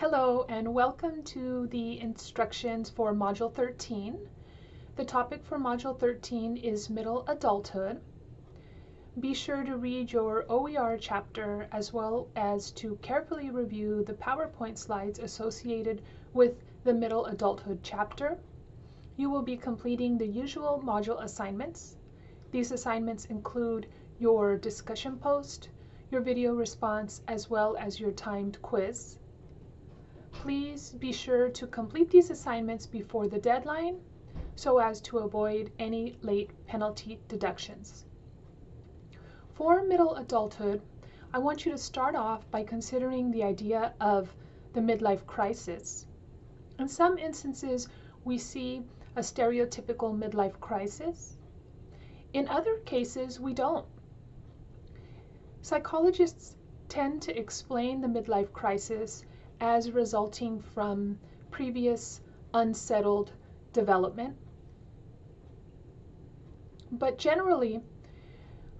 Hello and welcome to the instructions for Module 13. The topic for Module 13 is Middle Adulthood. Be sure to read your OER chapter as well as to carefully review the PowerPoint slides associated with the Middle Adulthood chapter. You will be completing the usual module assignments. These assignments include your discussion post, your video response, as well as your timed quiz. Please be sure to complete these assignments before the deadline so as to avoid any late penalty deductions. For middle adulthood, I want you to start off by considering the idea of the midlife crisis. In some instances, we see a stereotypical midlife crisis. In other cases, we don't. Psychologists tend to explain the midlife crisis as resulting from previous unsettled development. But generally,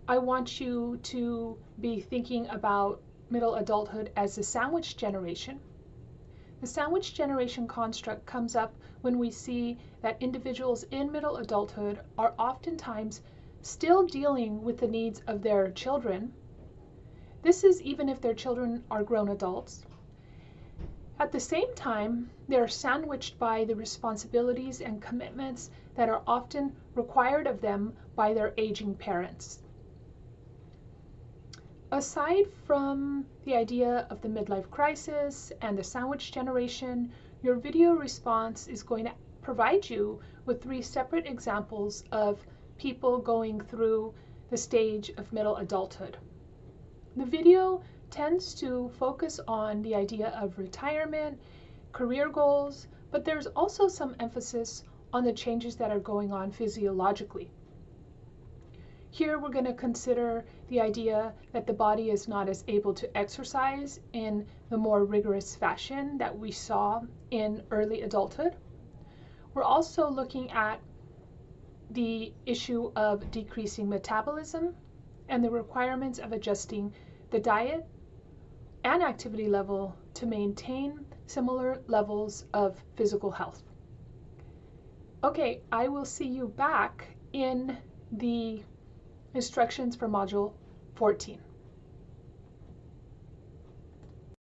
I want you to be thinking about middle adulthood as the sandwich generation. The sandwich generation construct comes up when we see that individuals in middle adulthood are oftentimes still dealing with the needs of their children. This is even if their children are grown adults. At the same time, they are sandwiched by the responsibilities and commitments that are often required of them by their aging parents. Aside from the idea of the midlife crisis and the sandwich generation, your video response is going to provide you with three separate examples of people going through the stage of middle adulthood. The video tends to focus on the idea of retirement, career goals, but there's also some emphasis on the changes that are going on physiologically. Here we're going to consider the idea that the body is not as able to exercise in the more rigorous fashion that we saw in early adulthood. We're also looking at the issue of decreasing metabolism and the requirements of adjusting the diet and activity level to maintain similar levels of physical health. Okay, I will see you back in the instructions for Module 14.